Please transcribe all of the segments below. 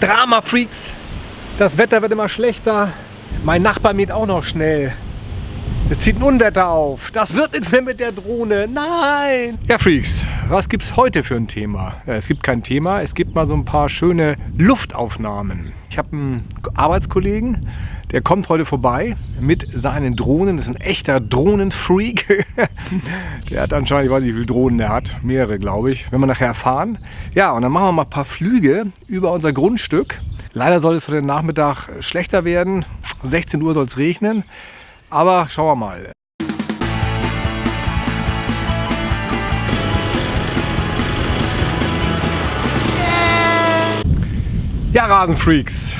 Drama-Freaks. Das Wetter wird immer schlechter. Mein Nachbar mäht auch noch schnell. Es zieht ein Unwetter auf. Das wird nichts mehr mit der Drohne. Nein! Ja, Freaks, was gibt es heute für ein Thema? Es gibt kein Thema, es gibt mal so ein paar schöne Luftaufnahmen. Ich habe einen Arbeitskollegen, der kommt heute vorbei mit seinen Drohnen. Das ist ein echter Drohnenfreak. der hat anscheinend, ich weiß nicht, wie viele Drohnen er hat. Mehrere, glaube ich. Wenn wir nachher erfahren. Ja, und dann machen wir mal ein paar Flüge über unser Grundstück. Leider soll es für den Nachmittag schlechter werden. 16 Uhr soll es regnen. Aber schauen wir mal. Ja, Rasenfreaks,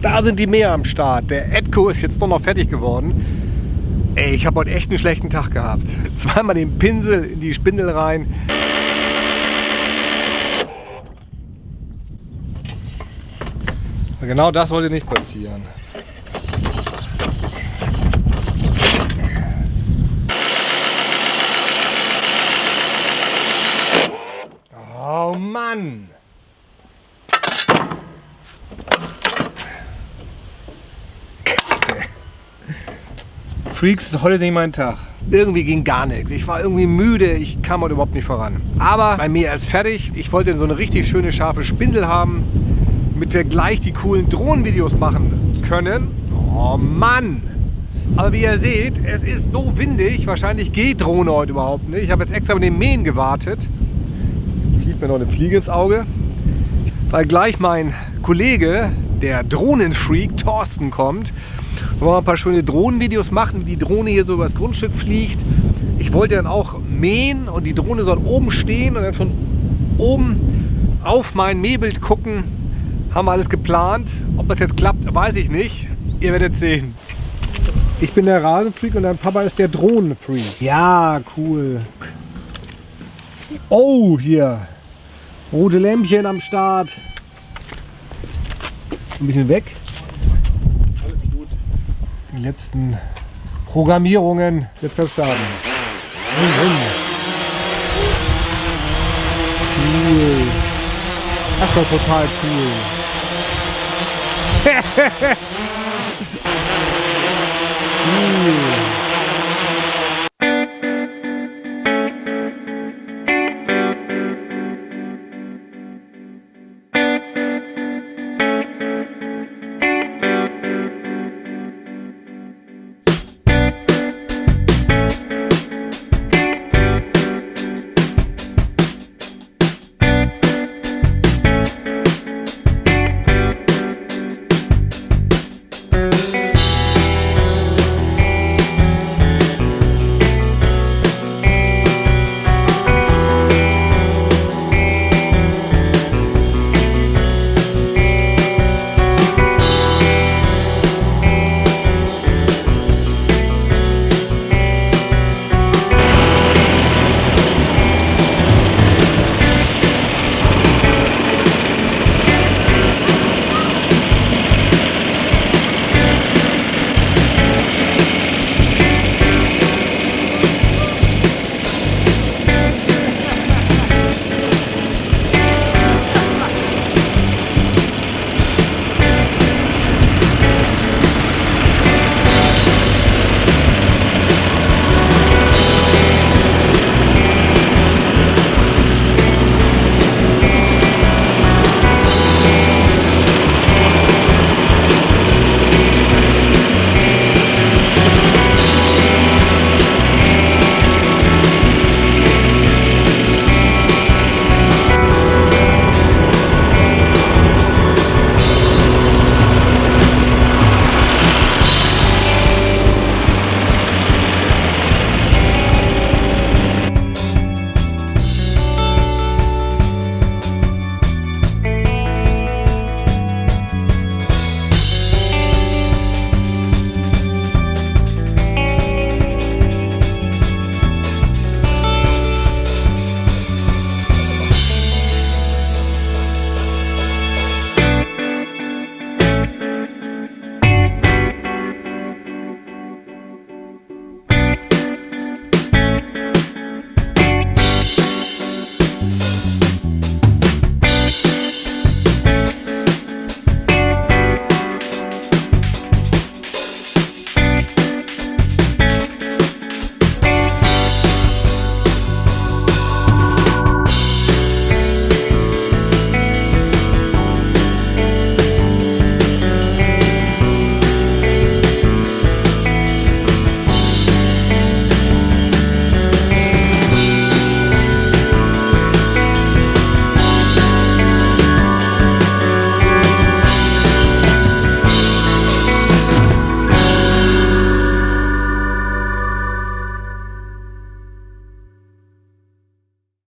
da sind die mehr am Start. Der Edco ist jetzt nur noch fertig geworden. Ey, ich habe heute echt einen schlechten Tag gehabt. Zweimal den Pinsel in die Spindel rein. Genau das sollte nicht passieren. Oh Mann! Freaks, heute ist nicht mein Tag. Irgendwie ging gar nichts. Ich war irgendwie müde, ich kam heute überhaupt nicht voran. Aber bei mir ist fertig. Ich wollte so eine richtig schöne scharfe Spindel haben, damit wir gleich die coolen Drohnenvideos machen können. Oh Mann! Aber wie ihr seht, es ist so windig, wahrscheinlich geht Drohne heute überhaupt nicht. Ich habe jetzt extra mit dem Mähen gewartet fliegt mir noch eine Fliege ins Auge, weil gleich mein Kollege, der Drohnenfreak, Thorsten, kommt. Wir wollen ein paar schöne Drohnenvideos machen, wie die Drohne hier so übers Grundstück fliegt. Ich wollte dann auch mähen und die Drohne soll oben stehen und dann von oben auf mein Mähbild gucken. Haben wir alles geplant. Ob das jetzt klappt, weiß ich nicht. Ihr werdet sehen. Ich bin der Rasenfreak und dein Papa ist der Drohnenfreak. Ja, cool. Oh, hier. Rote Lämpchen am Start. Ein bisschen weg. Alles gut. Die letzten Programmierungen. Jetzt kann starten. Cool. Das war total cool. cool.